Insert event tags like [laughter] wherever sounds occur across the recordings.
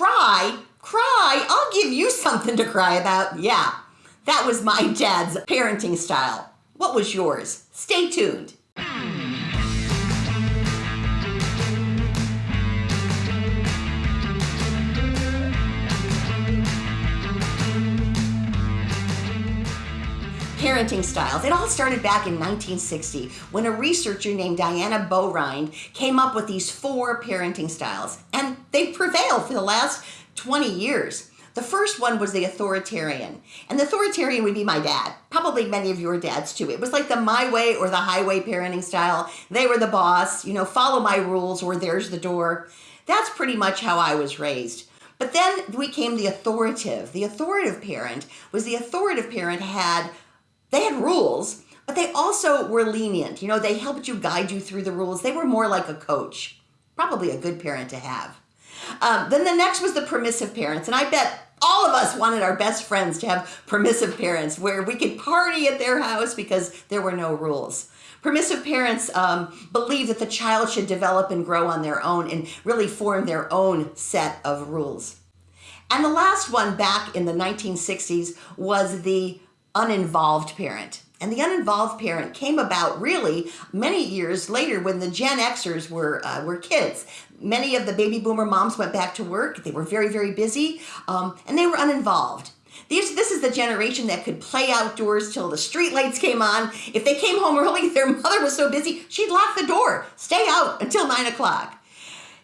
Cry? Cry? I'll give you something to cry about. Yeah, that was my dad's parenting style. What was yours? Stay tuned. Parenting styles. It all started back in 1960 when a researcher named Diana Baumrind came up with these four parenting styles, and they've prevailed for the last 20 years. The first one was the authoritarian, and the authoritarian would be my dad, probably many of your dads too. It was like the my way or the highway parenting style. They were the boss, you know, follow my rules or there's the door. That's pretty much how I was raised. But then we came the authoritative. The authoritative parent was the authoritative parent had they had rules, but they also were lenient. You know, they helped you guide you through the rules. They were more like a coach, probably a good parent to have. Um, then the next was the permissive parents, and I bet all of us wanted our best friends to have permissive parents where we could party at their house because there were no rules. Permissive parents um, believe that the child should develop and grow on their own and really form their own set of rules. And the last one back in the 1960s was the uninvolved parent. And the uninvolved parent came about really many years later when the Gen Xers were, uh, were kids. Many of the baby boomer moms went back to work. They were very, very busy um, and they were uninvolved. These, this is the generation that could play outdoors till the street lights came on. If they came home early, [laughs] their mother was so busy, she'd lock the door, stay out until nine o'clock.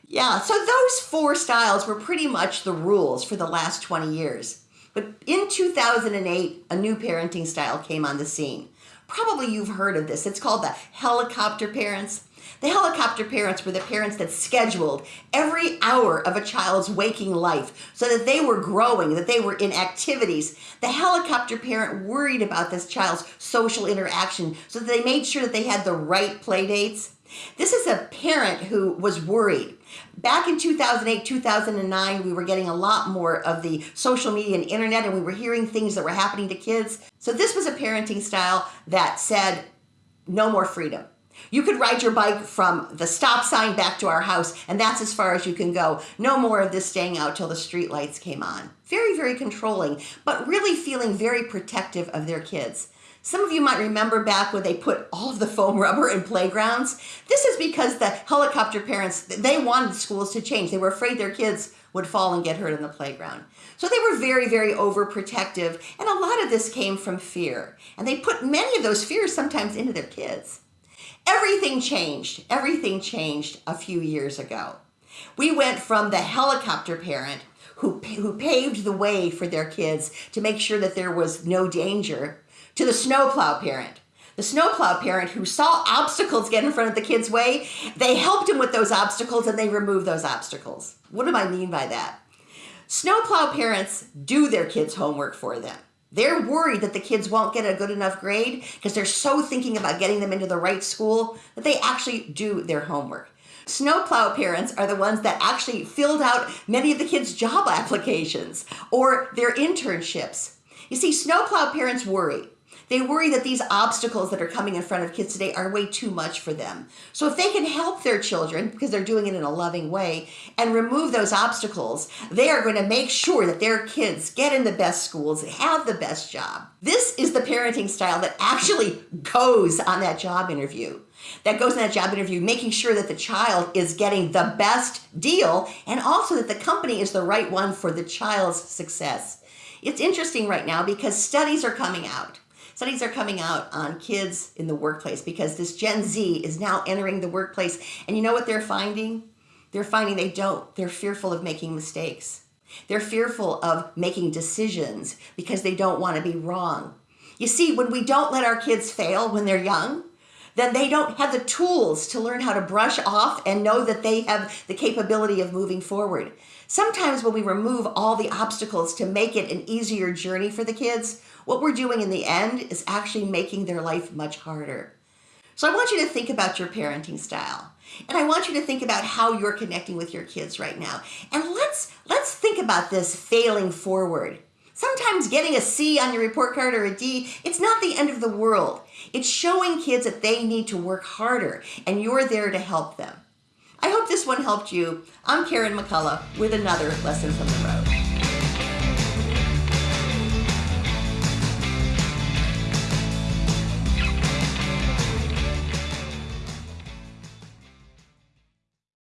Yeah, so those four styles were pretty much the rules for the last 20 years. But in 2008, a new parenting style came on the scene. Probably you've heard of this. It's called the helicopter parents. The helicopter parents were the parents that scheduled every hour of a child's waking life so that they were growing, that they were in activities. The helicopter parent worried about this child's social interaction so that they made sure that they had the right play dates. This is a parent who was worried Back in 2008, 2009, we were getting a lot more of the social media and internet, and we were hearing things that were happening to kids. So this was a parenting style that said, no more freedom. You could ride your bike from the stop sign back to our house, and that's as far as you can go. No more of this staying out till the street lights came on. Very, very controlling, but really feeling very protective of their kids. Some of you might remember back when they put all of the foam rubber in playgrounds. This is because the helicopter parents, they wanted schools to change. They were afraid their kids would fall and get hurt in the playground. So they were very, very overprotective. And a lot of this came from fear. And they put many of those fears sometimes into their kids. Everything changed. Everything changed a few years ago. We went from the helicopter parent who, who paved the way for their kids to make sure that there was no danger to the snowplow parent. The snowplow parent who saw obstacles get in front of the kid's way, they helped him with those obstacles and they removed those obstacles. What do I mean by that? Snowplow parents do their kids' homework for them. They're worried that the kids won't get a good enough grade because they're so thinking about getting them into the right school that they actually do their homework. Snowplow parents are the ones that actually filled out many of the kids' job [laughs] applications or their internships. You see, snowplow parents worry they worry that these obstacles that are coming in front of kids today are way too much for them. So if they can help their children, because they're doing it in a loving way, and remove those obstacles, they are going to make sure that their kids get in the best schools, have the best job. This is the parenting style that actually goes on that job interview that goes in that job interview, making sure that the child is getting the best deal and also that the company is the right one for the child's success. It's interesting right now because studies are coming out Studies are coming out on kids in the workplace because this Gen Z is now entering the workplace. And you know what they're finding? They're finding they don't. They're fearful of making mistakes. They're fearful of making decisions because they don't want to be wrong. You see, when we don't let our kids fail when they're young, then they don't have the tools to learn how to brush off and know that they have the capability of moving forward. Sometimes when we remove all the obstacles to make it an easier journey for the kids, what we're doing in the end is actually making their life much harder. So I want you to think about your parenting style. And I want you to think about how you're connecting with your kids right now. And let's let's think about this failing forward. Sometimes getting a C on your report card or a D, it's not the end of the world. It's showing kids that they need to work harder and you're there to help them. I hope this one helped you. I'm Karen McCullough with another lesson from the road.